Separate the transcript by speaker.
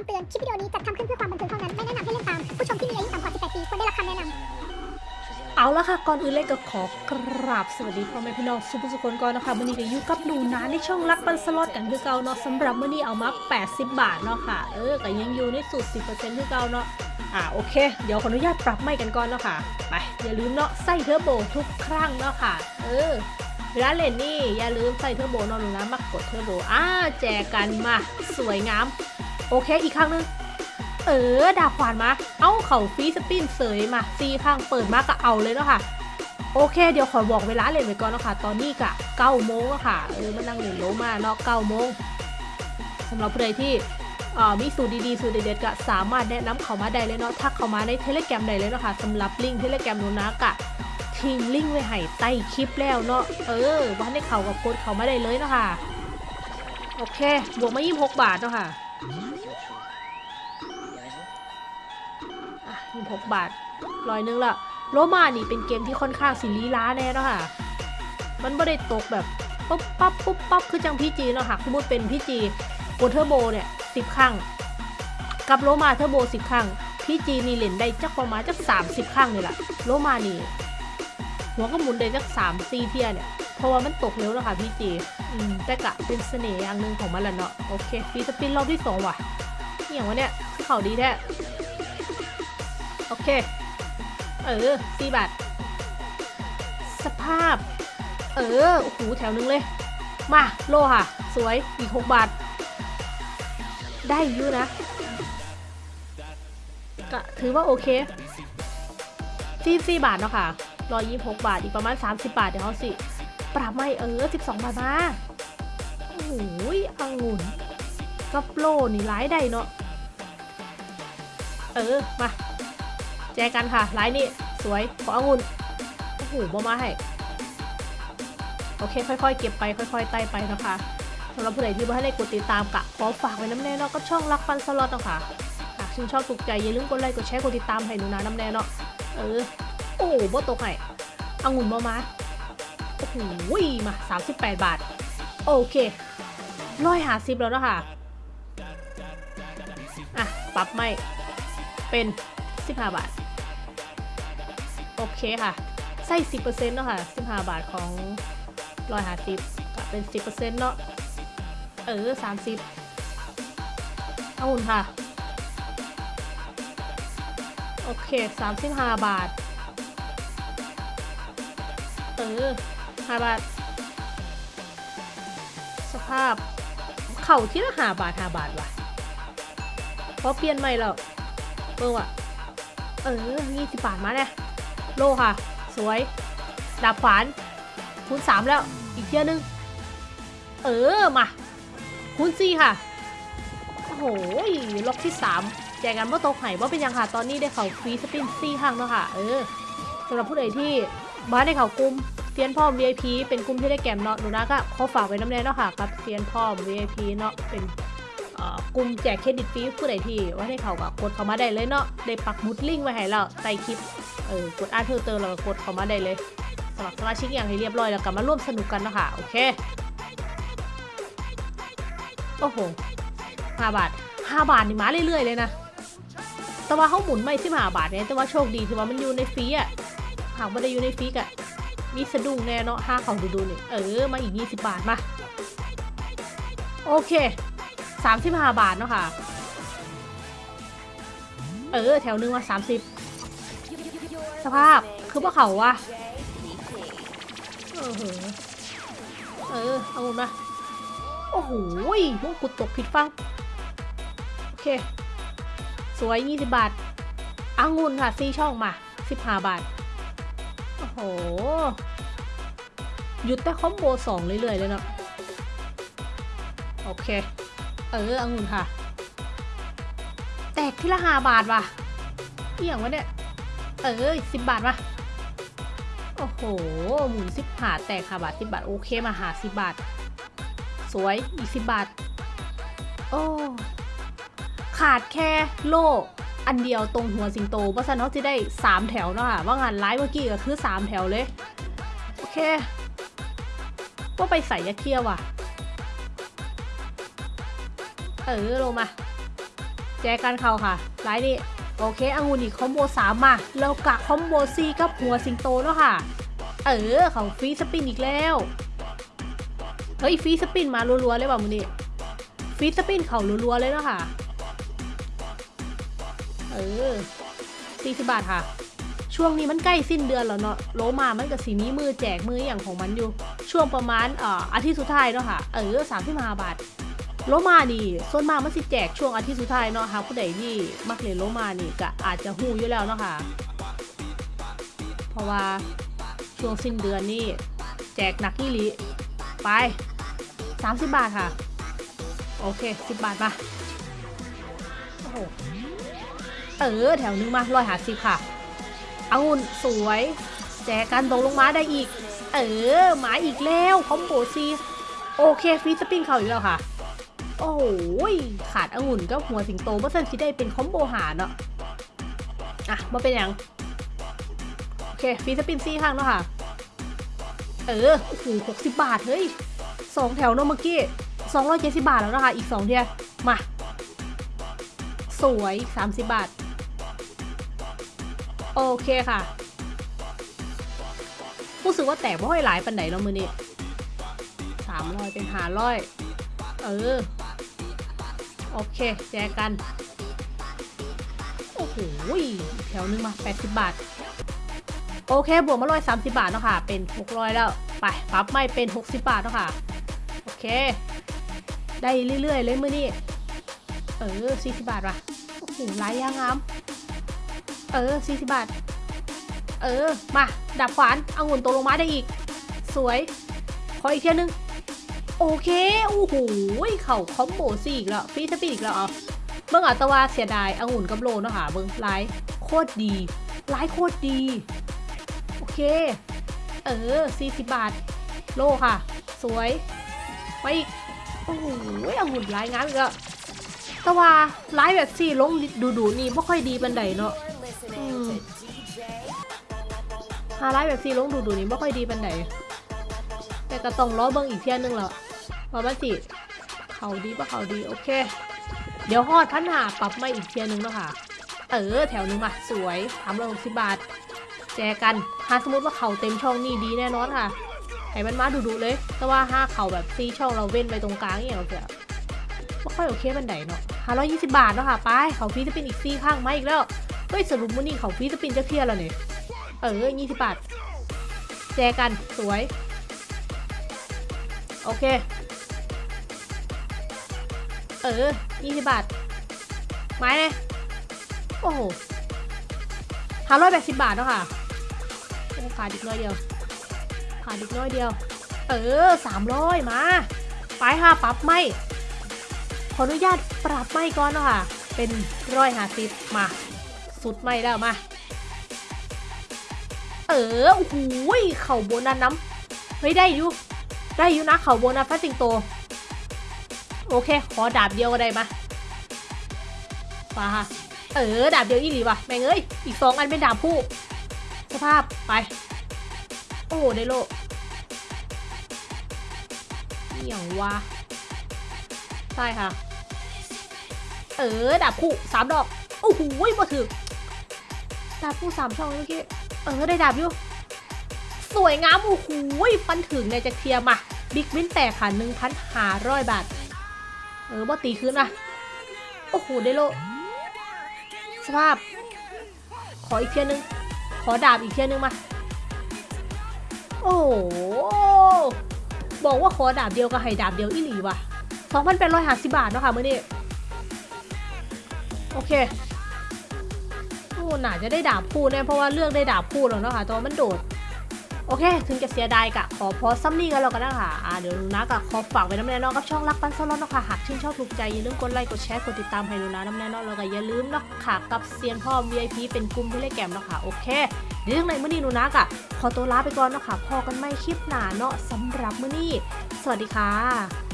Speaker 1: คำเตือน คลิปวิดีโอนี้จัดทำขึ้นเพื่อความบันเทิงเท่านั้น ไม่แนะนำให้เล่นตาม ผู้ชมที่มีอายุต่ำกว่า 18 ปีควรได้รับคำแนะนำ
Speaker 2: เอาละค่ะ ก่อนอื่นเลยก็ขอกราบสวัสดีพ่อแม่พี่น้องสุผู้สุคนก่อนนะคะวันนี้ก็อยู่กับหนูนาในช่องรักปันสล็อตกันคือเก่าเนาะสำหรับวันนี้เอามา 80 บาทเนาะค่ะ เออก็ยังอยู่ในสูตร 10%คือเก่าเนาะอ่าโอเค เดี๋ยวขออนุญาตปรับไม้กันก่อนเนาะค่ะ ไป อย่าลืมเนาะใส่เทอร์โบทุกครั้งเนาะค่ะ เออเวลาเล่นนี่อย่าลืมใส่เทอร์โบนาะหนูนะมากดเทอร์โบ อ่าแจกันมา สวยงาม โอเคอีกครั้งหนึง เออดาบขวานมา เอ้าเขา free spin เสยมาซี่ข้างเปิดมาก็เอาเลยเนาะค่ะโอเคเดี๋ยวขอบอกเวลาเล่นไปก่อนเนาะค่ะ ตอนนี้กะ9โมงแล้วค่ะเออมานั่งเล่นโลมาเนาะ9โมงสำหรับผู้ใดที่เอ่อมีสูตรดีๆ สูตรเด็ดๆก็สามารถแนะนำเขามาได้เลยเนาะทักเขามาใน Telegram ได้เลยเนาะค่ะสำหรับลิงก์ Telegram หนูนะกะทิ้งลิงก์ไว้ให้ใต้คลิปแล้วเนาะเออว่าให้เขากับกดเขามาได้เลยเนาะค่ะ โอเค บวกมา 26 บาทเนาะค่ะ อะ26บาทร้อยหนึงละโลมานี่เป็นเกมที่ค่อนข้างสิลีล้าแน่เนาะค่ะ มันไม่ได้ตกแบบปุ๊บปั๊บปุ๊บปั๊บคือจังพี่จีเนาะค่ะสมมติเป็นพี่จีกดเทอร์โบเนี่ยสิบครั้ง กับโลมาเทอร์โบสิบครั้งพี่จีนี่เล่นได้จักประมาณจักสามสิบครั้งเลยล่ะโลมานี่หัวก็หมุนได้จักสามสี่เทียเนี่ยเพราะว่ามันตกเร็วแล้วค่ะพี่จีอืมแต่กะเป็นเสน่ห์อย่างหนึ่งของมันแหละเนาะโอเคฟีสปินรอบที่สองว่ะอหย่างวะเนี่ยคือเขาดีแท้ โอเค เออสี่บาท สภาพ เออโอ้โหแถวนึงเลย มาโลค่ะ สวยอีกหกบาท ได้อยู่นะก็ถือว่าโอเคสี่สี่บาทเนาะค่ะร้อยยี่หกบาท อีกประมาณ30บาท เดี๋ยวเขาสิ ปรับไม่เออ12บาทมาโอ้โหองุ่นกับโลนี่ร้ายได้เนาะเออ มา จกันค่ะไลน์นี่สวยขอองุ่นโอ้โหบ่มาให้โอเค ค่อยๆ เก็บไปค่อยๆไต่ไปนะคะสำหรับผู้ใดที่ไม่ให้ได้กดติดตามกะขอฝากไว้น้ำแน่เนาะก็ช่องรักฟันสล็อตเนาะค่ะหากชื่นชอบถูกใจอย่าลืมกดไลค์กดแชร์กดติดตามให้หนูนะน้ำแน่เนาะเออโอ้โหบ่ตกให้องุ่นบ่มาโอ้โหมา 38 บาท โอเคร้อยหาสิบแล้วนะคะอะ ปรับไม่เป็น 15 บาท โอเคค่ะ ใส่10%เนาะค่ะ15บาทของร้อยหาสิบก็เป็น10%เนาะ เออ30เอาหุ่นค่ะ โอเค35บาท เออ5บาท สภาพ เข่าที่ละ5บาท5บาทว่ะเพราะเปลี่ยนใหม่แล้วเออว่ะเออยี่สิบบาทมาเนี่ย โลค่ะ สวย ดาบขวาน คูณสามแล้ว อีกเที่ยนึง เออ มา คูณสี่ค่ะ โอ้โห ล็อกที่สามแจกกันว่าตกไห่ว่าเป็นยังค่ะ ตอนนี้ได้เขาฟรีสปินซี่ห้างแล้วค่ะ เออสำหรับผู้ใดที่บ้านในเขากลุ่มเซียนพ่อม VIP เป็นกลุ่มที่ได้แกมเนาะหนูนะก็ขอฝากไว้น้ำแน่เนาะค่ะกับเซียนพ่อม VIP เนาะเป็น กลุ่มแจกเครดิตฟรีผู้ใดที่ว่าให้เขาก็กดเข้ามาได้เลยเนาะได้ปักมุดลิงก์ไว้ให้เราใต้คลิปเออกดอ่านเพิ่มเติมแล้วก็กดเข้ามาได้เลยสมัครสมาชิกอย่างให้เรียบร้อยแล้วก็มาร่วมสนุกกันเนาะคะโอเคโอ้โหห้าบาทห้าบาทนี่มาเรื่อยๆเลยนะแต่ว่าเขาหมุนไม่สิบห้าบาทเนี่ยแต่ว่าโชคดีที่ว่ามันอยู่ในฟรีอะหากไม่ได้อยู่ในฟรีอะมีสะดุ้งแน่เนาะห้าเขาดูๆนี่เออมาอีก20บาทมาโอเค สามสิบห้าบาทเนาะค่ะ เออ แถวนึงว่าสามสิบสภาพคือพวกเขาวะเออเหอเออ เอามา โอ้โหมงกุฎตกผิดฟัง โอเค สวยยี่สิบบาทอางุ่นค่ะซีช่องมาสิบห้าบาท โอ้โห หยุดแต่คอมโบสองเรื่อยๆเลยเนาะโอเค เออองุ่นค่ะ แตกที่ละห้าบาทว่ะเอี่ยงวะเนี่ย เออสิบบาทว่ะ โอ้โห หมุนสิบหาแตกค่ะบาทสิบบาท โอเคมาหาสิบบาท สวย อีกสิบบาท โอ้ ขาดแค่โล่อันเดียวตรงหัวสิงโตเพราะฉะนั้นจะได้สามแถวเนาะค่ะว่างานไลฟ์เมื่อกี้ก็คือสามแถวเลย โอเค ว่าไปใส่ยาเคียวว่ะ เออลงมา แจกันเข่าค่ะไลน์นี่โอเคองุ่นอีกคอมโบสามมาแล้วกะคอมโบซีกับหัวสิงโตเนาะค่ะ เออเขาฟรีสปินอีกแล้ว เฮ้ยฟรีสปินมารัวๆเลยว่ะมึงนี่ฟรีสปินเขารัวๆเลยเนาะค่ะ เออสี่สิบบาทค่ะ ช่วงนี้มันใกล้สิ้นเดือนแล้วเนาะโลมามันกับสีนี้มือแจกมืออย่างของมันอยู่ ช่วงประมาณอ่ออาทิตย์สุดท้ายเนาะค่ะ เออสามที่มาบาท โลมานี่ส่วนมากมันสิแจกช่วงอาทิตย์สุดท้ายเนาะค่ะผู้ใดที่มักเล่นโลมานี่ก็อาจจะหูอยู่แล้วเนาะค่ะ เพราะว่าช่วงสิ้นเดือนนี่แจกหนักนี่ลิไป 30 บาทค่ะ โอเค 10 บาทมาโอ้โหเออ แถวนึงมาร้อยหาสิบค่ะองุ่นสวย แจกกันตกลงมาได้อีก เออ หมาอีกแล้ว คอมโบซีโอเคฟีสปินเขาอีกแล้วค่ะ โอ้โหยขาดองุ่นก็หัวสิงโตเมื่อสันที่ได้เป็นคอมโบหารเนาะอะมาเป็นอย่างโอเคฟีสปินซี่ข้างเนาะค่ะ เออโอ้โหหกสิบบาท เฮ้ยสองแถวเนาะเมื่อกี้สองร้อยเจ็ดสิบบาทแล้วนะคะ อีกสองเทียมา สวยสามสิบบาท โอเคค่ะรู้สึกว่าแตกไม่ค่อยหลายปันไหนเนาะมือนี้สามร้อยเป็นหาร้อย เออ โอเค แจกกัน โอ้โหแถวนึงมา 80 บาท โอเค บวกมาร้อยสามสิบาทเนาะค่ะ เป็นหกร้อยแล้ว ไปปรับไม่เป็น 60 บาทเนาะค่ะ โอเค ได้เรื่อย ๆ เลยมือนี่เออ 40 บาทว่ะ โอ้โหลายยางงาม เออ 40 บาท เออ มา ดับขวานเอางุ่นตกลงมาได้อีก สวย ขออีกเทียนึง โอเค โอ้โห เข่าคอมโบสี่อีกแล้วฟีสปีดอีกแล้วเอาเบิ่งอัตวาเสียดายองุ่นกับโลเนาะค่ะ เบิ่งไลฟ์โคตรดีไลฟ์โคตรดี โอเค เออ 40 บาท โลค่ะ สวย ไปอีก โอ้โหองุ่นไลฟ์งามอีกแล้วตะว่าไลฟ์แบบสี่ลงดูดูนี่ไม่ค่อยดีบันไดเนาะอืมหาไลฟ์แบบสี่ลงดูดูนี่ไม่ค่อยดีบันไดแต่ก็ต้องรอเบิ่งอีกเที่ยนึงแล้ว ว่ามันสิเขาดีปะเขาดีโอเค เดี๋ยวฮอดพันหาปรับมาอีกเทียนึงแล้วค่ะ เออแถวนึงมาสวยทำเลยหกสิบบาท แจกันถ้าสมมติว่าเขาเต็มช่องนี่ดีแน่นอนค่ะให้มันมาดูๆเลย แต่ว่าห้าเขาแบบซีช่องเราเว้นไปตรงกลางอย่างเงี้ยเสียไม่ค่อยโอเคบันไดเนาะห้าร้อยยี่สิบบาทเนาะค่ะไปเขาฟีจะเป็นอีกซีข้างมาอีกแล้วเฮ้ยสรุปว่านี่เขาฟีจะเป็นจะเทียแล้วเนี่ยเออยี่สิบบาทแจกันสวย โอเค เออยี่สิบบาท ไม้เลยโอ้โหห้าร้อยแปดสิบบาทเนาะค่ะโอ้ขาดอีกน้อยเดียว ขาดอีกน้อยเดียว เออสามร้อยมา ไปค่ะปรับไม่ ขออนุญาตปรับไม่ก่อนเนาะค่ะ เป็นร้อยห้าสิบมา สุดไม่แล้วมา เออโอ้โหเข่าโบนัสน้ำเฮ้ยได้อยู่ ได้อยู่นะเข่าโบนัสฟัสสิงโต โอเค ขอดาบเดียวก็ได้มามาค่ะเออ ดาบเดียวอีหลีว่ะ แม่งเอ้ย อีกสองอันเป็นดาบคู่สภาพ ไป โอ้ได้โลเหี่ยววะใช่ค่ะ เออ ดาบคู่สามดอก โอ้โหมาถึงดาบคู่สามช่องเมื่อกี้ เออ ได้ดาบอยู่ สวยงาม โอ้โหฟันถึงในจะเคลียร์มา บิ๊กวินแตกค่ะหนึ่งพันห้าร้อยบาท เออบ่ตีคืนอะ โอ้โหได้โล สภาพ ขออีกเทียนึง ขอดาบอีกเทียนึงมา โอ้บอกว่าขอดาบเดียวก็ให้ดาบเดียวอีหลีว่ะสองพันแปดร้อยห้าสิบบาทเนาะค่ะเมื่อนี้ โอเคโอ้หน่าจะได้ดาบคู่แน่เพราะว่าเลือกได้ดาบคู่แล้วเนาะค่ะตอนมันโดด โอเค ถึงจะเสียดายกะขอพอซัมมี่กันแล้วกันนะคะอ่าเดี๋ยวลูนะกะขอฝากไว้น้ำแน่นอนกับช่องรักปันสล็อตนะค่ะหากชื่นชอบถูกใจอย่าลืมกดไลค์กดแชร์กดติดตามให้ลูนะน้ำแน่นอนแล้วก็อย่าลืมเนาะค่ะกับเซียนพ่อ VIP เป็นกลุ่มที่เล่นแกมนะค่ะโอเคเดี๋ยวยังไงมื่อนี้ลูนะกะขอตัวลาไปก่อนเนาะค่ะพอกันไม่คลิปหนาเนาะสำหรับมื่อนี้ สวัสดีค่ะ